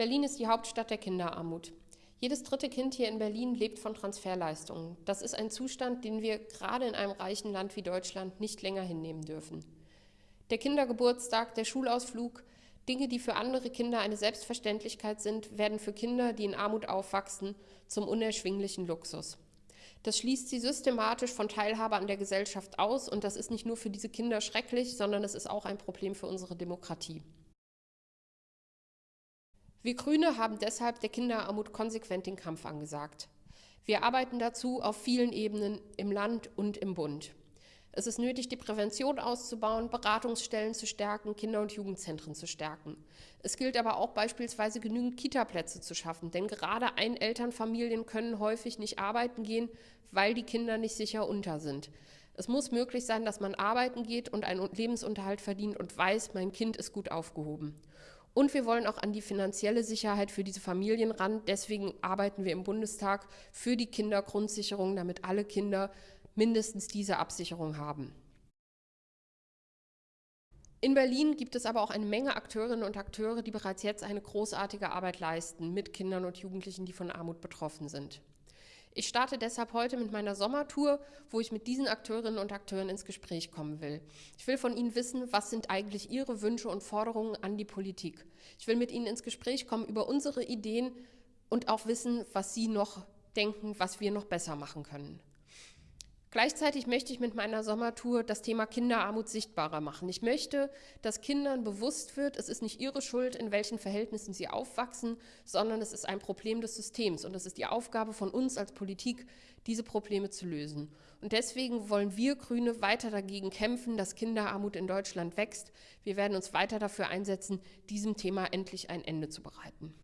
Berlin ist die Hauptstadt der Kinderarmut. Jedes dritte Kind hier in Berlin lebt von Transferleistungen. Das ist ein Zustand, den wir gerade in einem reichen Land wie Deutschland nicht länger hinnehmen dürfen. Der Kindergeburtstag, der Schulausflug, Dinge, die für andere Kinder eine Selbstverständlichkeit sind, werden für Kinder, die in Armut aufwachsen, zum unerschwinglichen Luxus. Das schließt sie systematisch von Teilhabe an der Gesellschaft aus und das ist nicht nur für diese Kinder schrecklich, sondern es ist auch ein Problem für unsere Demokratie. Wir Grüne haben deshalb der Kinderarmut konsequent den Kampf angesagt. Wir arbeiten dazu auf vielen Ebenen im Land und im Bund. Es ist nötig, die Prävention auszubauen, Beratungsstellen zu stärken, Kinder- und Jugendzentren zu stärken. Es gilt aber auch beispielsweise genügend Kitaplätze zu schaffen, denn gerade Einelternfamilien können häufig nicht arbeiten gehen, weil die Kinder nicht sicher unter sind. Es muss möglich sein, dass man arbeiten geht und einen Lebensunterhalt verdient und weiß, mein Kind ist gut aufgehoben. Und wir wollen auch an die finanzielle Sicherheit für diese Familien ran. Deswegen arbeiten wir im Bundestag für die Kindergrundsicherung, damit alle Kinder mindestens diese Absicherung haben. In Berlin gibt es aber auch eine Menge Akteurinnen und Akteure, die bereits jetzt eine großartige Arbeit leisten mit Kindern und Jugendlichen, die von Armut betroffen sind. Ich starte deshalb heute mit meiner Sommertour, wo ich mit diesen Akteurinnen und Akteuren ins Gespräch kommen will. Ich will von ihnen wissen, was sind eigentlich ihre Wünsche und Forderungen an die Politik. Ich will mit ihnen ins Gespräch kommen über unsere Ideen und auch wissen, was sie noch denken, was wir noch besser machen können. Gleichzeitig möchte ich mit meiner Sommertour das Thema Kinderarmut sichtbarer machen. Ich möchte, dass Kindern bewusst wird, es ist nicht ihre Schuld, in welchen Verhältnissen sie aufwachsen, sondern es ist ein Problem des Systems und es ist die Aufgabe von uns als Politik, diese Probleme zu lösen. Und deswegen wollen wir Grüne weiter dagegen kämpfen, dass Kinderarmut in Deutschland wächst. Wir werden uns weiter dafür einsetzen, diesem Thema endlich ein Ende zu bereiten.